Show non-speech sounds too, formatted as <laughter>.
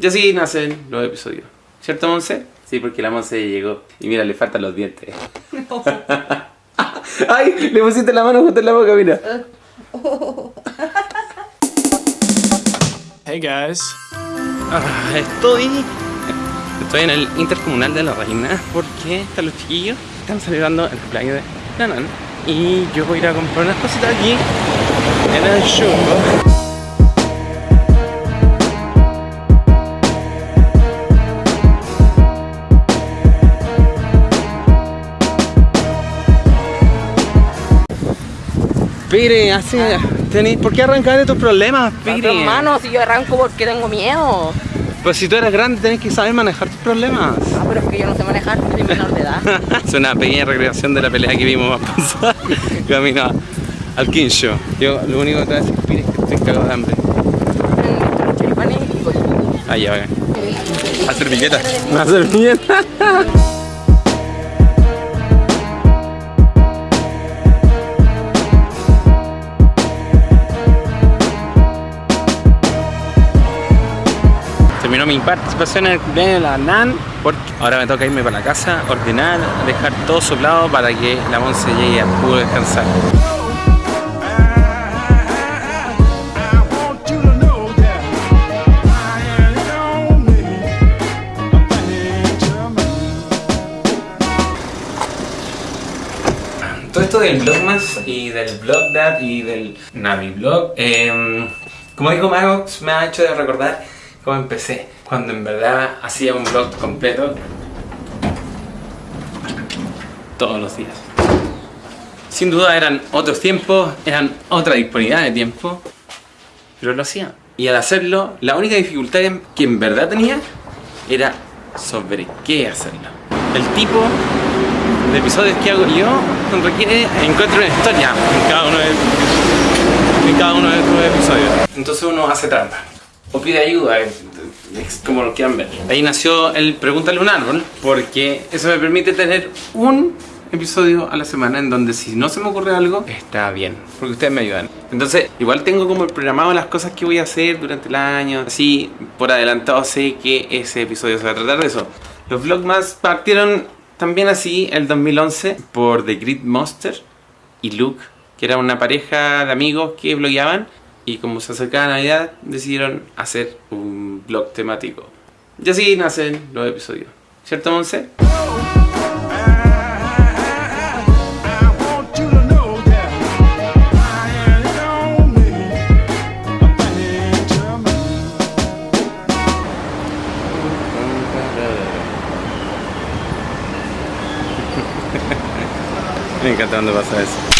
Y así nacen los episodios. ¿Cierto, Monse? Sí, porque la Monse llegó. Y mira, le faltan los dientes. <laughs> ¡Ay! Le pusiste la mano justo en la boca, mira. Hey guys. Ah, estoy. Estoy en el Intercomunal de la Reina porque están los chiquillos. Están celebrando el cumpleaños de Nanan. Y yo voy a ir a comprar unas cositas aquí en el show. Pire, así, tenéis, ¿por qué arrancar de tus problemas, Pire? Hermano, si yo arranco porque tengo miedo. Pues si tú eres grande, tenés que saber manejar tus problemas. Ah, pero es que yo no sé manejar, soy menor de edad. <laughs> es una pequeña recreación de la pelea que vimos más pasar <laughs> camino al Show. Yo lo único que te voy a decir, Pire, es que estoy cagado de hambre. Ah, ya, bacán. A servilleta. Una servilleta. Terminó mi participación en el cumpleaños de la NAN porque ahora me toca irme para la casa, ordenar, dejar todo soplado para que la Monse llegue a pudo descansar. Todo esto del Vlogmas y del Vlogdad y del Naviblog, eh, como dijo Magox, me ha hecho de recordar cómo empecé. Cuando en verdad hacía un vlog completo todos los días. Sin duda eran otros tiempos, eran otra disponibilidad de tiempo, pero lo hacía. Y al hacerlo, la única dificultad que en verdad tenía era sobre qué hacerlo. El tipo de episodios que hago yo requiere encuentro una historia en cada uno de, en episodios. Entonces uno hace trampa o pide ayuda, es- como lo quieran ver. Ahí nació el Pregúntale un árbol porque eso me permite tener un episodio a la semana en donde si no se me ocurre algo, está bien, porque ustedes me ayudan. Entonces, igual tengo como programado las cosas que voy a hacer durante el año, así por adelantado sé que ese episodio se va a tratar de eso. Los vlogmas partieron también así el 2011 por The Grid Monster y Luke, que era una pareja de amigos que blogueaban y como se acercaba Navidad decidieron hacer un blog temático. Y así nacen los episodios. ¿Cierto, Monse? <laughs> Me encanta cuando pasa eso.